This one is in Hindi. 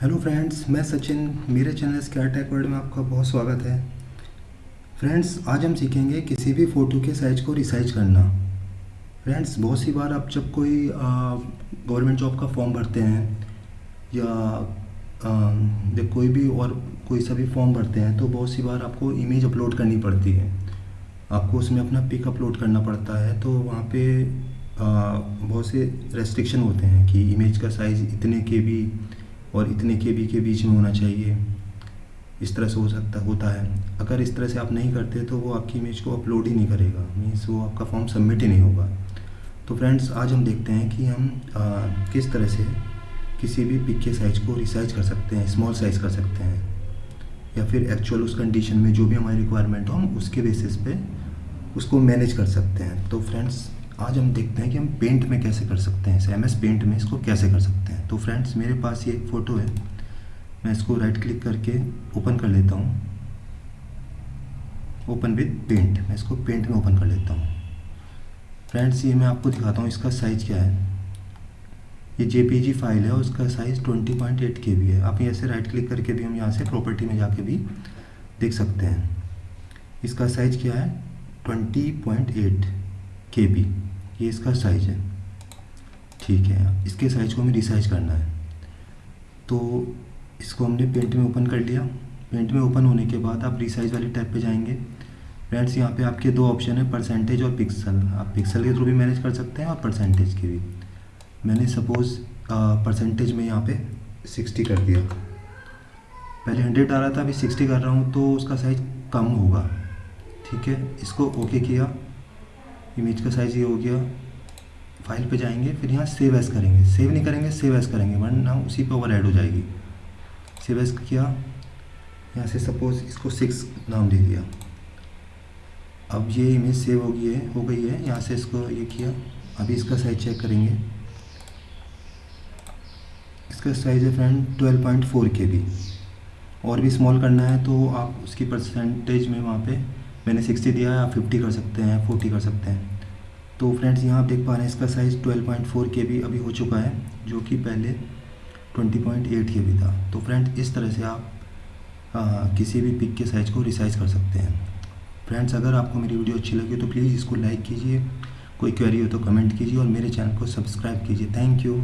हेलो फ्रेंड्स मैं सचिन, मेरे चैनल स्क्यार टेक वर्ल्ड में आपका बहुत स्वागत है। फ्रेंड्स आज हम सीखेंगे किसी भी फ़ोटो के साइज़ को रिसाइज करना। फ्रेंड्स बहुत सी बार आप जब कोई गवर्नमेंट जॉब का फॉर्म भरते हैं, या जब कोई भी और कोई सा भी फॉर्म भरते हैं तो बहुत सी बार आपको इमेज अपलोड करनी पड़ती है। आपको उसमें अपना पिक अपलोड करना पड़ता है तो वहाँ पे बहुत से रेस्ट्रिक्शन होते हैं कि इमेज का साइज़ इतने के भी और इतने के बी के बीच में होना चाहिए। इस तरह से हो सकता होता है। अगर इस तरह से आप नहीं करते तो वो आपकी इमेज को अपलोड ही नहीं करेगा। मीन्स वो आपका फॉर्म सबमिट ही नहीं होगा। तो फ्रेंड्स आज हम देखते हैं कि हम आ, किस तरह से किसी भी पिक के साइज़ को रिसाइज कर सकते हैं स्मॉल साइज़ कर सकते हैं। या फिर एक्चुअल उस कंडीशन में जो भी हमारी रिक्वायरमेंट हो हम उसके बेसिस पे उसको मैनेज कर सकते हैं। तो फ्रेंड्स आज हम देखते हैं कि हम पेंट में कैसे कर सकते हैं एम एस पेंट में इसको कैसे कर सकते हैं। तो फ्रेंड्स मेरे पास ये एक फ़ोटो है। मैं इसको राइट क्लिक करके ओपन कर लेता हूँ। ओपन विद पेंट मैं इसको पेंट में ओपन कर लेता हूँ। फ्रेंड्स ये मैं आपको दिखाता हूँ इसका साइज़ क्या है। ये जेपीजी फ़ाइल है और उसका साइज़ 20.8 के बी है। आप यहाँ से राइट क्लिक करके भी हम यहाँ से प्रॉपर्टी में जाके भी देख सकते हैं। इसका साइज़ क्या है? 20.8 के बी ये इसका साइज़ है। ठीक है, इसके साइज़ को हमें रिसाइज करना है। तो इसको हमने पेंट में ओपन कर लिया। पेंट में ओपन होने के बाद आप रिसाइज वाले टैब पे जाएँगे। फ्रेंड्स यहाँ पे आपके दो ऑप्शन है परसेंटेज और पिक्सल आप पिक्सल के थ्रू भी मैनेज कर सकते हैं और परसेंटेज के भी। मैंने सपोज़ परसेंटेज में यहाँ पे सिक्सटी कर दिया। पहले हंड्रेड आ रहा था, अभी सिक्सटी कर रहा हूँ तो उसका साइज़ कम होगा। ठीक है, इसको ओके किया। इमेज का साइज़ ये हो गया। फ़ाइल पे जाएँगे, फिर यहाँ सेव एस करेंगे। सेव नहीं करेंगे सेव एस करेंगे वन वरना उसी पे ओवर हो जाएगी। सेव एस किया। यहाँ से सपोज़ इसको सिक्स नाम दे दिया। अब ये इमेज सेव हो गई है, हो गई है। यहाँ से इसको ये किया। अभी इसका साइज़ चेक करेंगे। इसका साइज़ है फ्रेंड ट्वेल्व पॉइंट फोर के और भी स्मॉल करना है तो आप उसकी परसेंटेज में वहाँ पे मैंने सिक्सटी दिया है आप फिफ्टी कर सकते हैं फोर्टी कर सकते हैं। तो फ्रेंड्स यहाँ आप देख पा रहे हैं इसका size twelve point four K B अभी हो चुका है जो कि पहले twenty point eight K B था। तो फ्रेंड्स इस तरह से आप आ, किसी भी पिक के साइज़ को रिसाइज कर सकते हैं। फ्रेंड्स अगर आपको मेरी वीडियो अच्छी लगी तो प्लीज़ इसको लाइक कीजिए। कोई क्वेरी हो तो कमेंट कीजिए और मेरे चैनल को सब्सक्राइब कीजिए। Thank you